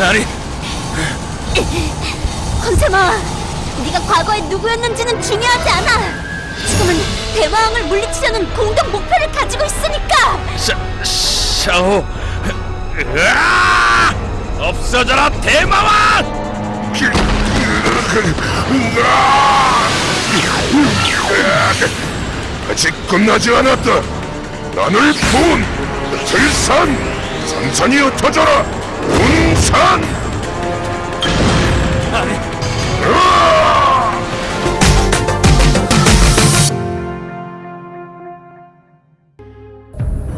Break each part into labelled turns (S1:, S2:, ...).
S1: 아니,
S2: 컨세마, 네가 과거에 누구였는지는 중요하지 않아. 지금은 대마왕을 물리치려는 공동 목표를 가지고 있으니까.
S1: 샤, 샤오. 으아! 없어져라 대마왕!
S3: 아직 끝나지 않았다. 나를 본 들산 산산이 흩어져라. 운산.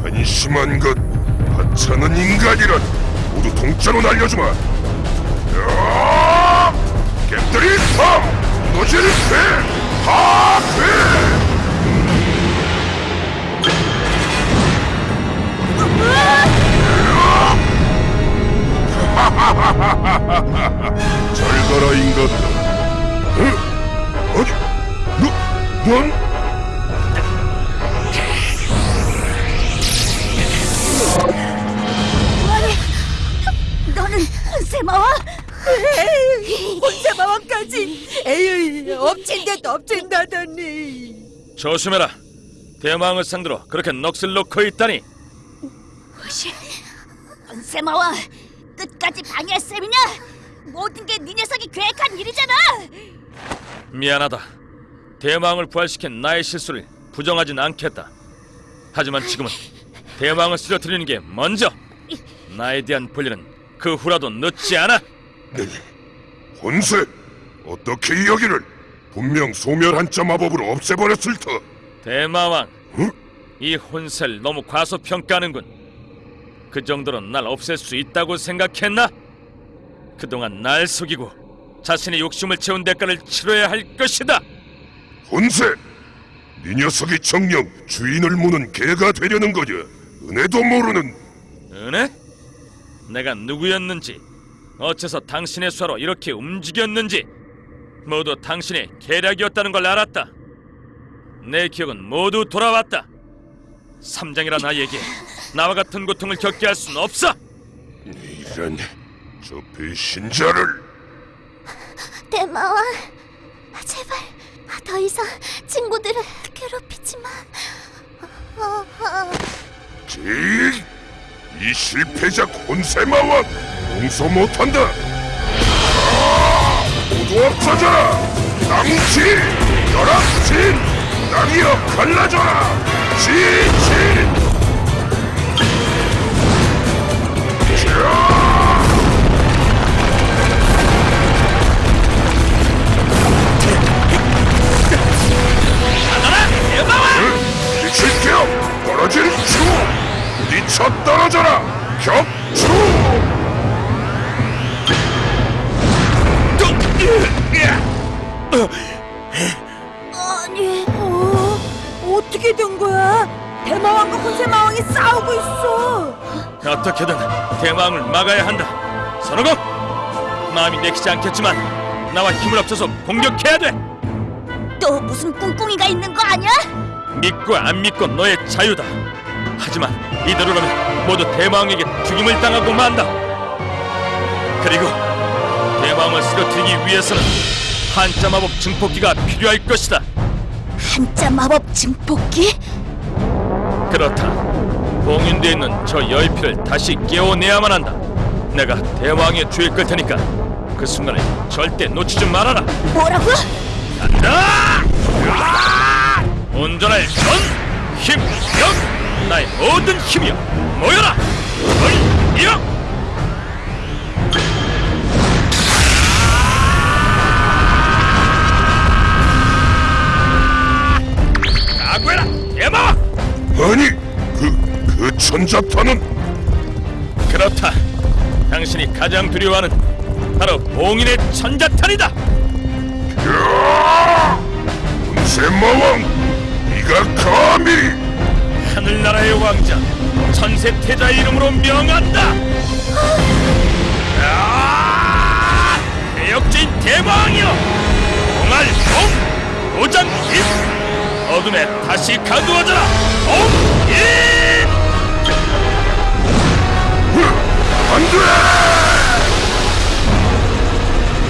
S3: 한심한 것 하찮은 인간이란 모두 동자로 날려주마. 야! 겜들이 탐 노질 폐파 인간들아 어? 어디? 너, 넌?
S2: 너는 컨세마와?
S4: 혼세마왕까지 에이 엎친 데도 엎친다더니
S1: 조심해라. 대마왕을 상대로 그렇게 넋을 놓고 있다니.
S2: 혹시 컨세마와 끝까지 방해할 셈이냐? 모든 게 네 녀석이 계획한 일이잖아.
S1: 미안하다. 대마왕을 부활시킨 나의 실수를 부정하진 않겠다. 하지만 지금은 대마왕을 쓰러뜨리는 게 먼저. 나에 대한 분리는 그 후라도 늦지 않아.
S3: 혼세 어떻게 이 여기를 분명 소멸 한자 마법으로 없애버렸을 터
S1: 대마왕,
S3: 응?
S1: 이 혼세를 너무 과소평가하는군. 그 정도로 날 없앨 수 있다고 생각했나? 그동안 날 속이고 자신의 욕심을 채운 대가를 치러야 할 것이다.
S3: 혼세 네 녀석이 정녕 주인을 무는 개가 되려는 거냐 은혜도 모르는
S1: 은혜? 내가 누구였는지, 어째서 당신의 수하로 이렇게 움직였는지 모두 당신의 계략이었다는 걸 알았다. 내 기억은 모두 돌아왔다. 삼장이란 아이에게 나와 같은 고통을 겪게 할 수는 없어.
S3: 이런 저 배신자를
S2: 대마왕, 제발 더 이상 친구들을 괴롭히지 마. 어, 어.
S3: 제일 이 실패자 혼세마왕 용서 못한다 아! 모두 없어져라 땅지 열악진 땅이여 갈라져라 지진
S1: 막아야 한다. 선호공! 마음이 내키지 않겠지만 나와 힘을 합쳐서 공격해야 돼.
S2: 또 무슨 꿍꿍이가 있는 거 아니야?
S1: 믿고 안 믿고 너의 자유다. 하지만 이대로라면 모두 대마왕에게 죽임을 당하고 만다. 그리고 대마왕을 쓰러뜨리기 위해서는 한자 마법 증폭기가 필요할 것이다.
S2: 한자 마법 증폭기?
S1: 그렇다. 봉인되어 있는 저 여의피를 다시 깨워내야만 한다. 내가 대왕의 주에 끌 테니까 그 순간을 절대 놓치지 말아라.
S2: 뭐라고?
S1: 간다! 으아! 온전할 전 힘, 력! 나의 모든 힘이여 모여라! 각오해라! 대마왕!
S3: 아니 천자탄은
S1: 그렇다. 당신이 가장 두려워하는 바로 봉인의 천자탄이다.
S3: 야! 혼세마왕 네가 감히
S1: 하늘나라의 왕자 천세태자의 이름으로 명한다. 아! 대역죄인 대왕이여, 공알봉 도장 입 어둠에 다시 가두어져라. 봉인!
S3: 안돼!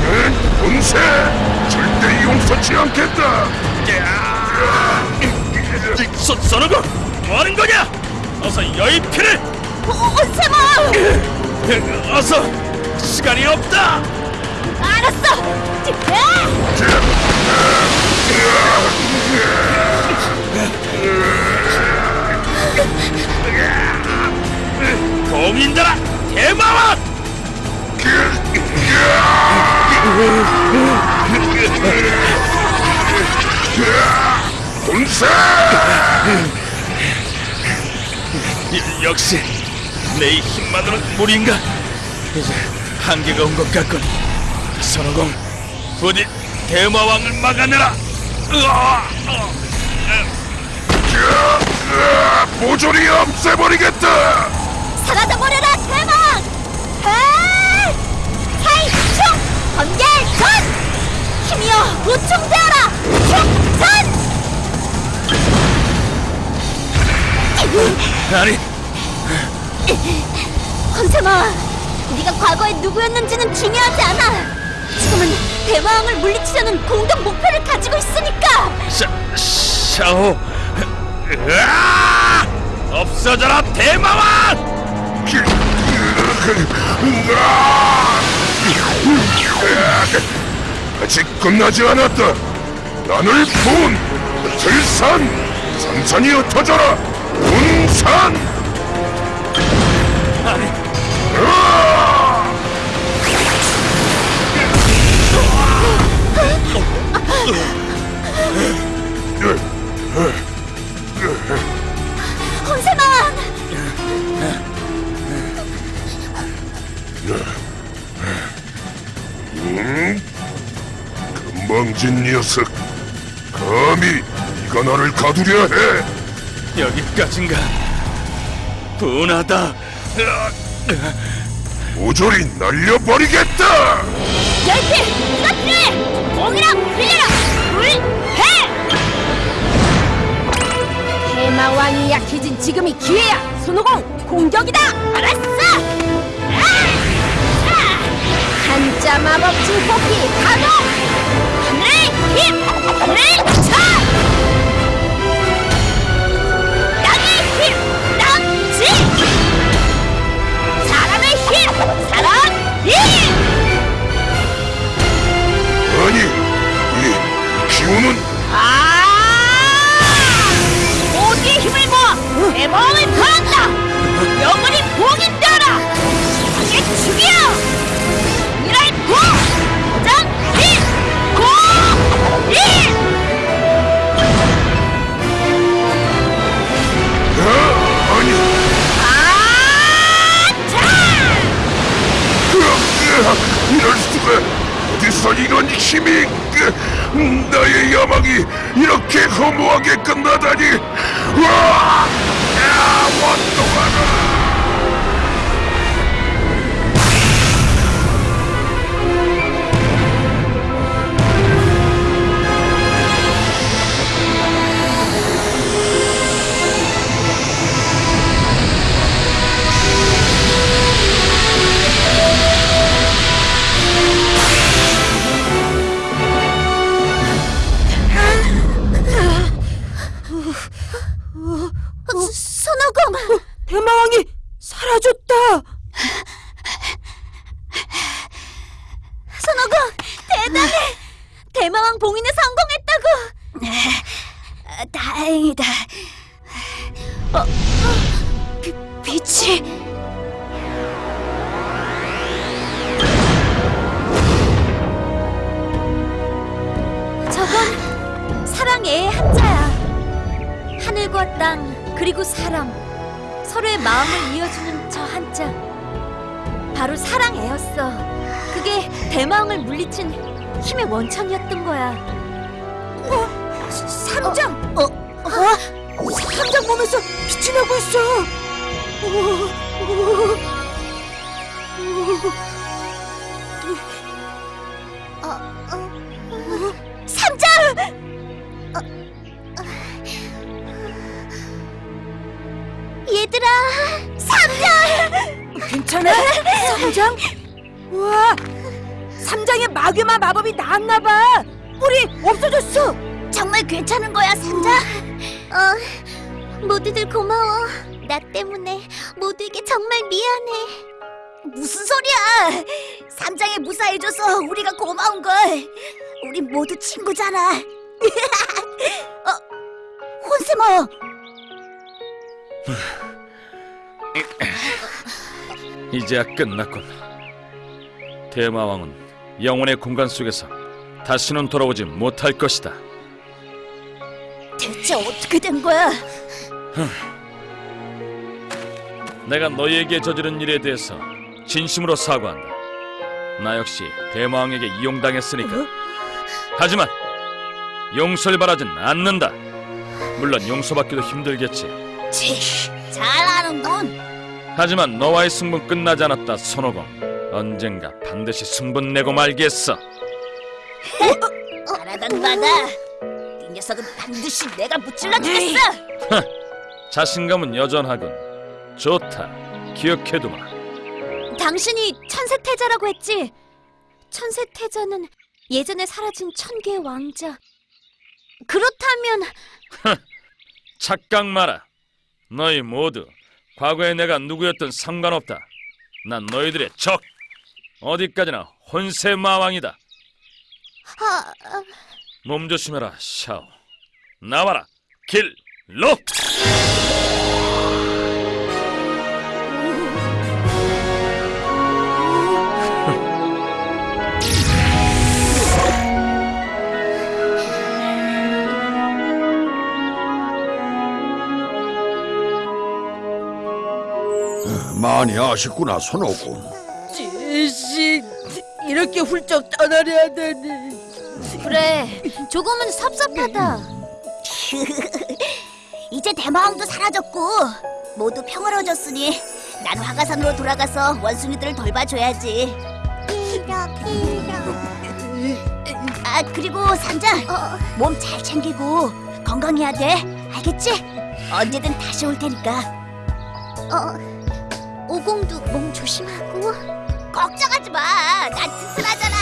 S3: 넌 봉쇄! 절대 용서치 않겠다!
S1: 저, 저놈아! 뭐하는 거냐! 어서 여의 피를!
S5: 오세마!
S1: 어서! 시간이 없다!
S5: 알았어!
S1: 공인들아! 대마왕
S3: 군세!
S1: 이- 역시 내이 힘만으로는 무리인가? 이제 한계가 온 것 같군. 선호공 부디 대마왕을 막아내라.
S3: 모조리 없애버리겠다.
S5: 사라져버려라 대망! 해! 사이총 번개 전! 힘이여 보충되어라! 총전!
S1: 아니
S5: 헌세마, 네가 과거에 누구였는지는 중요하지 않아. 지금은 대마왕을 물리치려는 공동 목표를 가지고 있으니까.
S1: 샤, 샤오 으아! 없어져라 대마왕!
S3: 아직 끝나지 않았다. 나를 본 들산 산산이 흩어져라. 군산. 건방진 녀석. 감히 네가 나를 가두려 해.
S1: 여기까진가 분하다!
S3: 모조리 날려버리겠다.
S5: 열필! 필요해! 공이랑 빌려라! 불해! 대마왕이 약해진 지금이 기회야! 손오공 공격이다! 알았어! 한자 마법 증폭기 가동! 하늘의 힘! 하늘의 차!
S3: 이런 힘이 으, 나의 야망이 이렇게 허무하게 끝나다니. 와! 원동하라
S5: 사랑의 한자야. 하늘과 땅 그리고 사람 서로의 마음을 이어주는 저 한자. 바로 사랑애였어. 그게 대마왕을 물리친 힘의 원천이었던 거야. 어? 삼장! 어? 어?
S4: 삼장 몸에서 빛이 나고 있어.
S5: 삼
S4: 마법이 나왔나 봐. 뿔이 없어졌어.
S2: 정말 괜찮은 거야, 산자? 어, 모두들 고마워. 나 때문에 모두에게 정말 미안해. 무슨 소리야? 삼장에 무사해줘서 우리가 고마운 걸. 우리 모두 친구잖아. 어, 혼세모.
S1: 이제야 끝났군. 대마왕은 영혼의 공간 속에서 다시는 돌아오지 못할 것이다.
S2: 대체 어떻게 된 거야?
S1: 내가 너희에게 저지른 일에 대해서 진심으로 사과한다. 나 역시 대마왕에게 이용당했으니까. 하지만 용서를 바라진 않는다. 물론 용서받기도 힘들겠지.
S2: 치, 잘하는군.
S1: 하지만 너와의 승분 끝나지 않았다, 손오공. 언젠가 반드시 승분 내고 말겠어.
S2: 바라던 바다. 이 녀석은 반드시 내가 무찔러 주겠어.
S1: 자신감은 여전하군. 좋다. 기억해두마.
S2: 당신이 천세태자라고 했지? 천세태자는 예전에 사라진 천개의 왕자. 그렇다면
S1: 착각 마라. 너희 모두 과거에 내가 누구였든 상관없다. 난 너희들의 적. 어디까지나 혼세 마왕이다.
S2: 아,
S1: 몸 조심해라, 샤오. 나와라, 길로.
S6: 많이 아쉽구나 손오공
S4: 씨, 이렇게 훌쩍 떠나려 하다니.
S2: 그래. 조금은 섭섭하다. 이제 대마왕도 사라졌고 모두 평화로워졌으니 난 화가산으로 돌아가서 원숭이들을 돌봐줘야지. 아 그리고 산자 몸잘 챙기고 건강해야 돼. 알겠지? 언제든 다시 올 테니까. 어 오공도 몸 조심하고. 걱정하지 마. 난 튼튼하잖아.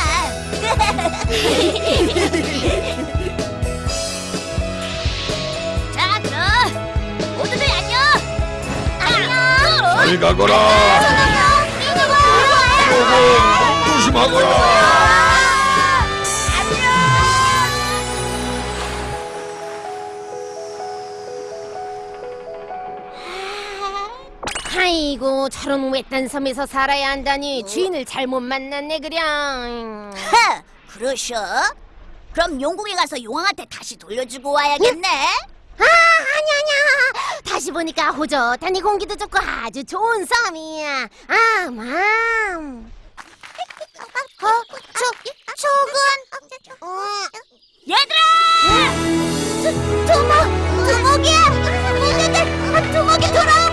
S2: 자 그럼 모두들 안녕. 안녕.
S6: 잘 가거라 손오공 조심하거라
S7: 아이고 저런 외딴 섬에서 살아야 한다니 어? 주인을 잘못 만났네 그냥
S2: 헤! 그러셔? 그럼 용궁에 가서 용왕한테 다시 돌려주고 와야겠네 응?
S7: 아 아니 아니야 다시 보니까 호젓하니 공기도 좋고 아주 좋은 섬이야 아맘 어? 저, 저건? 어...
S2: 얘들아! 두, 두목! 두목이야! 얘들! 두목이
S7: 돌아!